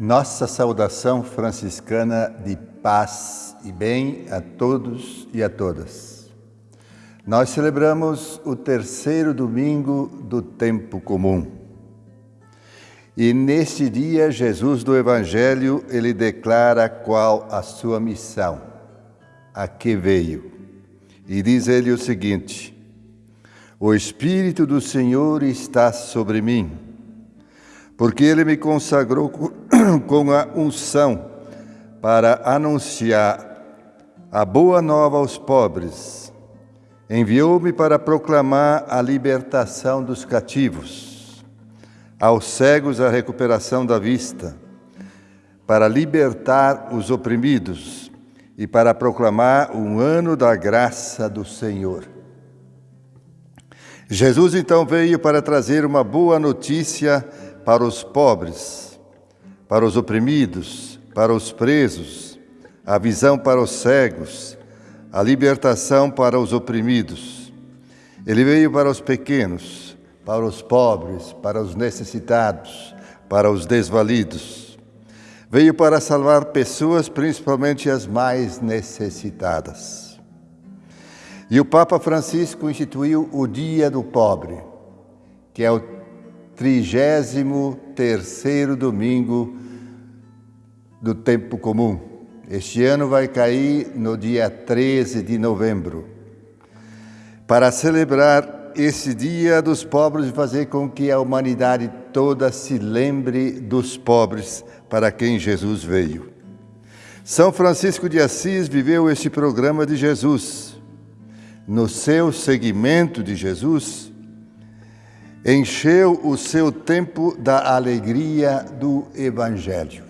Nossa saudação franciscana de paz e bem a todos e a todas. Nós celebramos o terceiro domingo do tempo comum. E neste dia, Jesus do Evangelho, ele declara qual a sua missão, a que veio. E diz ele o seguinte: O Espírito do Senhor está sobre mim porque ele me consagrou com a unção para anunciar a boa nova aos pobres. Enviou-me para proclamar a libertação dos cativos, aos cegos a recuperação da vista, para libertar os oprimidos e para proclamar um ano da graça do Senhor. Jesus então veio para trazer uma boa notícia para os pobres, para os oprimidos, para os presos, a visão para os cegos, a libertação para os oprimidos. Ele veio para os pequenos, para os pobres, para os necessitados, para os desvalidos. Veio para salvar pessoas, principalmente as mais necessitadas. E o Papa Francisco instituiu o Dia do Pobre, que é o trigésimo terceiro domingo do tempo comum. Este ano vai cair no dia 13 de novembro. Para celebrar esse dia dos pobres e fazer com que a humanidade toda se lembre dos pobres para quem Jesus veio. São Francisco de Assis viveu este programa de Jesus. No seu seguimento de Jesus, encheu o seu tempo da alegria do Evangelho.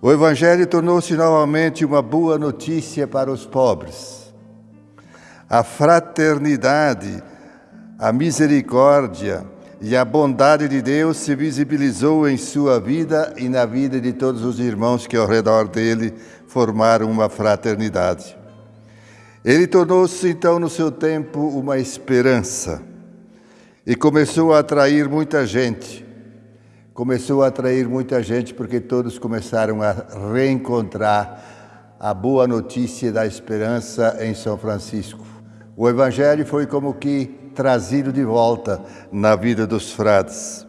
O Evangelho tornou-se novamente uma boa notícia para os pobres. A fraternidade, a misericórdia e a bondade de Deus se visibilizou em sua vida e na vida de todos os irmãos que ao redor dele formaram uma fraternidade. Ele tornou-se então no seu tempo uma esperança e começou a atrair muita gente. Começou a atrair muita gente porque todos começaram a reencontrar a boa notícia da esperança em São Francisco. O Evangelho foi como que trazido de volta na vida dos frades.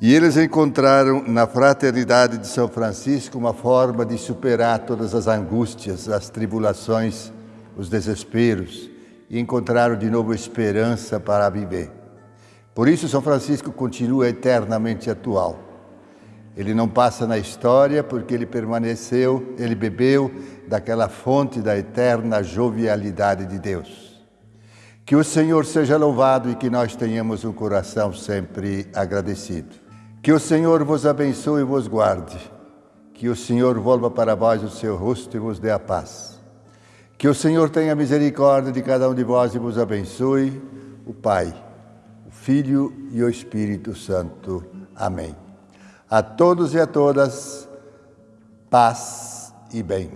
E eles encontraram na fraternidade de São Francisco uma forma de superar todas as angústias, as tribulações, os desesperos e encontraram de novo esperança para viver. Por isso, São Francisco continua eternamente atual. Ele não passa na história porque ele permaneceu, ele bebeu daquela fonte da eterna jovialidade de Deus. Que o Senhor seja louvado e que nós tenhamos um coração sempre agradecido. Que o Senhor vos abençoe e vos guarde. Que o Senhor volva para vós o seu rosto e vos dê a paz. Que o Senhor tenha misericórdia de cada um de vós e vos abençoe, o Pai, o Filho e o Espírito Santo. Amém. A todos e a todas, paz e bem.